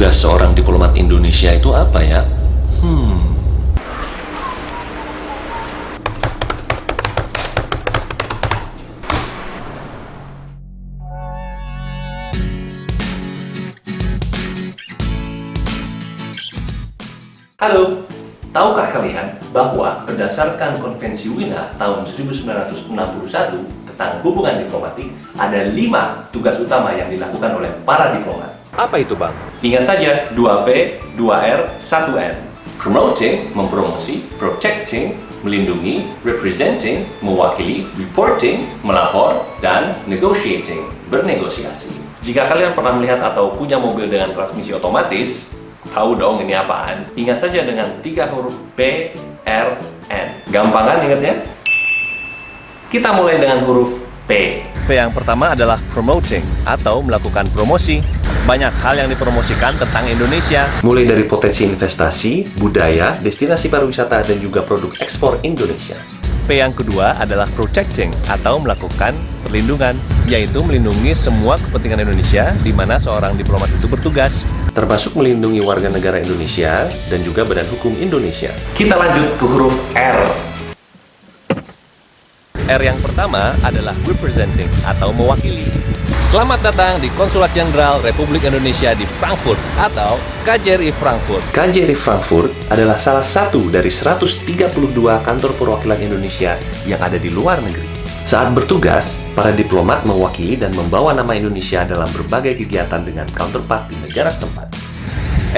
Tugas seorang diplomat Indonesia itu apa ya? Hmm. Halo, tahukah kalian bahwa berdasarkan Konvensi Wina tahun 1961 tentang hubungan diplomatik, ada lima tugas utama yang dilakukan oleh para diplomat. Apa itu bang? Ingat saja, 2P, 2R, 1N. Promoting, mempromosi, protecting, melindungi, representing, mewakili, reporting, melapor, dan negotiating, bernegosiasi. Jika kalian pernah melihat atau punya mobil dengan transmisi otomatis, tahu dong ini apaan? Ingat saja dengan tiga huruf P, R, N. Gampang kan ingatnya? Kita mulai dengan huruf P. P yang pertama adalah promoting atau melakukan promosi. Banyak hal yang dipromosikan tentang Indonesia. Mulai dari potensi investasi, budaya, destinasi pariwisata, dan juga produk ekspor Indonesia. P yang kedua adalah protecting atau melakukan perlindungan, yaitu melindungi semua kepentingan Indonesia di mana seorang diplomat itu bertugas, termasuk melindungi warga negara Indonesia dan juga badan hukum Indonesia. Kita lanjut ke huruf R. R yang pertama adalah representing atau mewakili. Selamat datang di Konsulat Jenderal Republik Indonesia di Frankfurt atau KJRI Frankfurt. KJRI Frankfurt adalah salah satu dari 132 kantor perwakilan Indonesia yang ada di luar negeri. Saat bertugas, para diplomat mewakili dan membawa nama Indonesia dalam berbagai kegiatan dengan counterpart di negara setempat.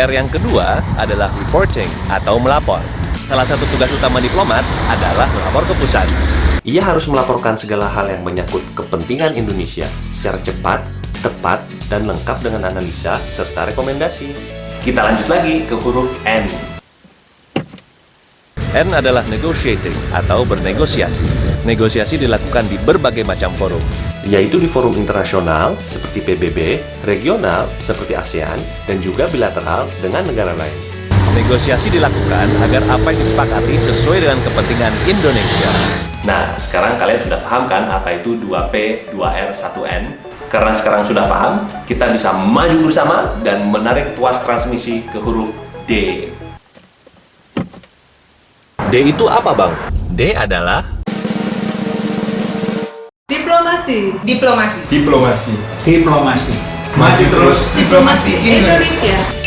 R yang kedua adalah reporting atau melapor. Salah satu tugas utama diplomat adalah melapor ke pusat. Ia harus melaporkan segala hal yang menyangkut kepentingan Indonesia secara cepat, tepat, dan lengkap dengan analisa serta rekomendasi. Kita lanjut lagi ke huruf N. N adalah negotiating atau bernegosiasi. Negosiasi dilakukan di berbagai macam forum, yaitu di forum internasional seperti PBB, regional seperti ASEAN, dan juga bilateral dengan negara lain. Negosiasi dilakukan agar apa yang disepakati sesuai dengan kepentingan Indonesia. Nah, sekarang kalian sudah paham kan apa itu 2P, 2R, 1N? Karena sekarang sudah paham, kita bisa maju bersama dan menarik tuas transmisi ke huruf D. D itu apa bang? D adalah Diplomasi. Diplomasi. Diplomasi. Diplomasi. Maju terus Diplomasi Indonesia.